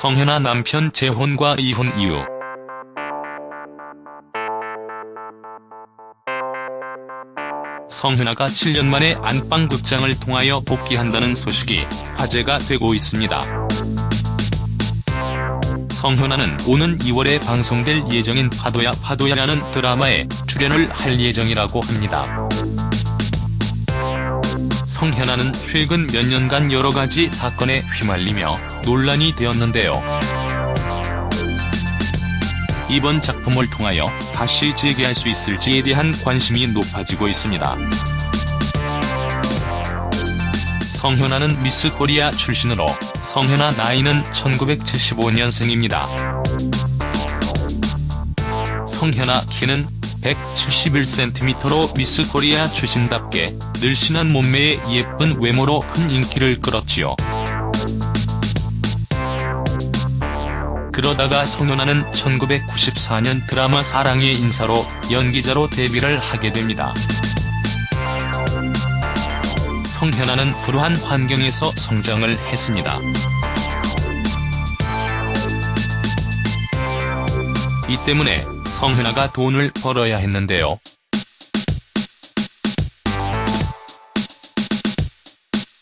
성현아 남편 재혼과 이혼 이유 성현아가 7년 만에 안방극장을 통하여 복귀한다는 소식이 화제가 되고 있습니다. 성현아는 오는 2월에 방송될 예정인 파도야 파도야라는 드라마에 출연을 할 예정이라고 합니다. 성현아는 최근 몇 년간 여러 가지 사건에 휘말리며 논란이 되었는데요. 이번 작품을 통하여 다시 재개할 수 있을지에 대한 관심이 높아지고 있습니다. 성현아는 미스 코리아 출신으로 성현아 나이는 1975년생입니다. 성현아 키는 171cm로 미스 코리아 출신답게 늘씬한 몸매에 예쁜 외모로 큰 인기를 끌었지요. 그러다가 성현아는 1994년 드라마 사랑의 인사로 연기자로 데뷔를 하게 됩니다. 성현아는 불우한 환경에서 성장을 했습니다. 이 때문에 성현아가 돈을 벌어야 했는데요.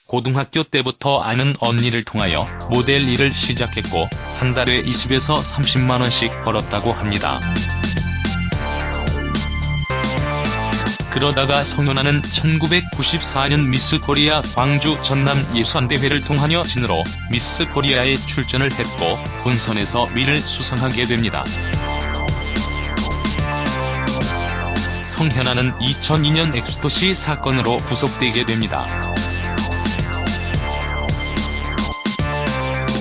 고등학교 때부터 아는 언니를 통하여 모델 일을 시작했고 한 달에 20에서 30만원씩 벌었다고 합니다. 그러다가 성현아는 1994년 미스 코리아 광주 전남 예선대회를 통하여 진으로 미스 코리아에 출전을 했고 본선에서 위를 수상하게 됩니다. 성현아는 2002년 엑스터시 사건으로 구속되게 됩니다.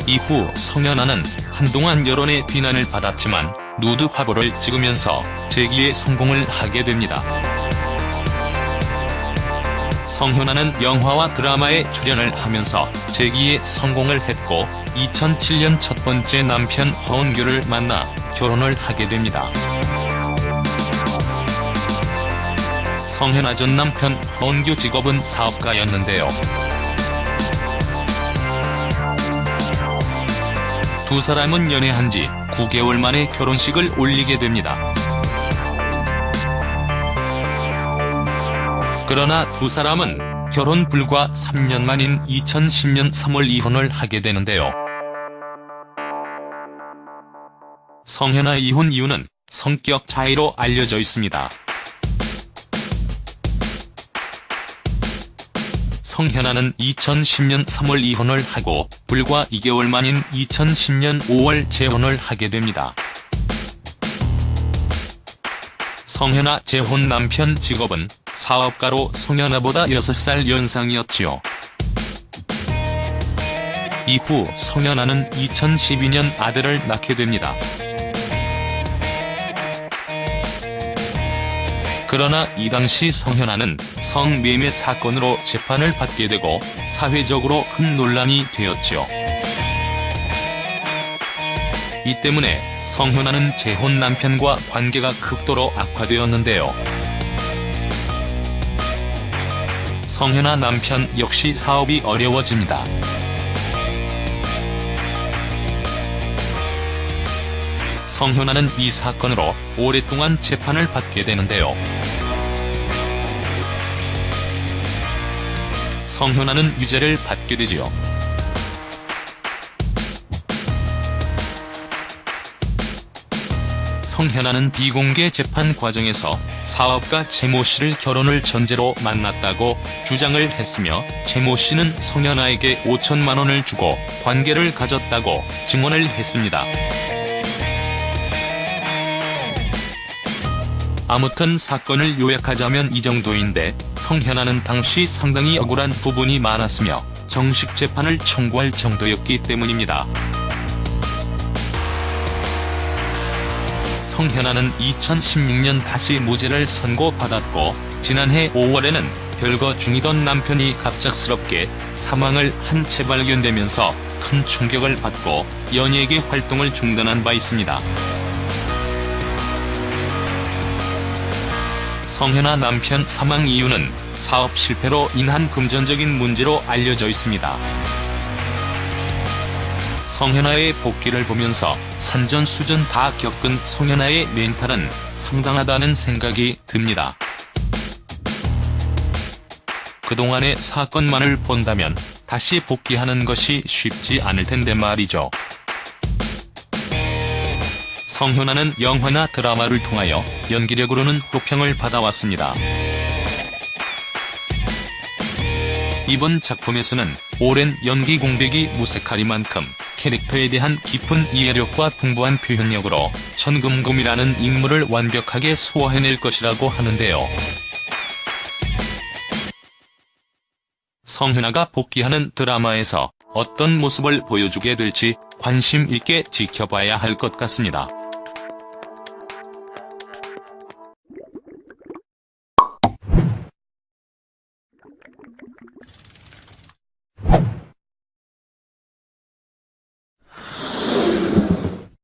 이후 성현아는 한동안 여론의 비난을 받았지만 누드 화보를 찍으면서 재기에 성공을 하게 됩니다. 성현아는 영화와 드라마에 출연을 하면서 재기에 성공을 했고 2007년 첫 번째 남편 허은규를 만나 결혼을 하게 됩니다. 성현아 전 남편 허은규 직업은 사업가였는데요. 두 사람은 연애한 지 9개월 만에 결혼식을 올리게 됩니다. 그러나 두 사람은 결혼 불과 3년 만인 2010년 3월 이혼을 하게 되는데요. 성현아 이혼 이유는 성격 차이로 알려져 있습니다. 성현아는 2010년 3월 이혼을 하고 불과 2개월 만인 2010년 5월 재혼을 하게 됩니다. 성현아 재혼 남편 직업은 사업가로 성현아보다 6살 연상이었지요. 이후 성현아는 2012년 아들을 낳게 됩니다. 그러나 이 당시 성현아는 성매매 사건으로 재판을 받게 되고 사회적으로 큰 논란이 되었죠. 이 때문에 성현아는 재혼 남편과 관계가 극도로 악화되었는데요. 성현아 남편 역시 사업이 어려워집니다. 성현아는 이 사건으로 오랫동안 재판을 받게 되는데요. 성현아는 유죄를 받게 되지요. 성현아는 비공개 재판 과정에서 사업가 최모 씨를 결혼을 전제로 만났다고 주장을 했으며 최모 씨는 성현아에게 5천만 원을 주고 관계를 가졌다고 증언을 했습니다. 아무튼 사건을 요약하자면 이 정도인데 성현아는 당시 상당히 억울한 부분이 많았으며 정식 재판을 청구할 정도였기 때문입니다. 성현아는 2016년 다시 무죄를 선고받았고 지난해 5월에는 별거 중이던 남편이 갑작스럽게 사망을 한 채 발견되면서 큰 충격을 받고 연예계 활동을 중단한 바 있습니다. 성현아 남편 사망 이유는 사업 실패로 인한 금전적인 문제로 알려져 있습니다. 성현아의 복귀를 보면서 산전수전 다 겪은 송현아의 멘탈은 상당하다는 생각이 듭니다. 그동안의 사건만을 본다면 다시 복귀하는 것이 쉽지 않을 텐데 말이죠. 성현아는 영화나 드라마를 통하여 연기력으로는 호평을 받아왔습니다. 이번 작품에서는 오랜 연기 공백이 무색하리만큼 캐릭터에 대한 깊은 이해력과 풍부한 표현력으로 천금금이라는 인물을 완벽하게 소화해낼 것이라고 하는데요. 성현아가 복귀하는 드라마에서 어떤 모습을 보여주게 될지 관심 있게 지켜봐야 할 것 같습니다.